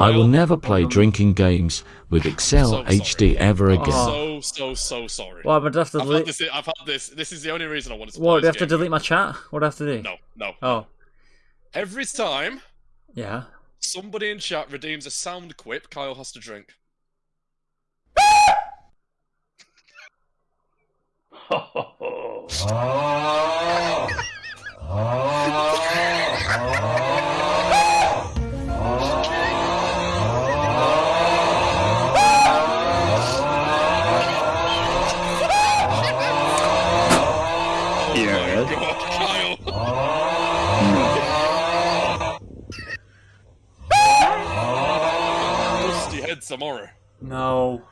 I will never play drinking games with Excel So sorry. HD ever oh. again. I'm so so so sorry. What, would I have to I've had delete? this. I've had this. This is the only reason I wanted to. What, play do I have this to delete my chat? What do I have to do? No, no. Oh, Every time yeah. somebody in chat redeems a sound quip, Kyle has to drink. Oh. yeah. my god, Kyle! no. Head some more. No.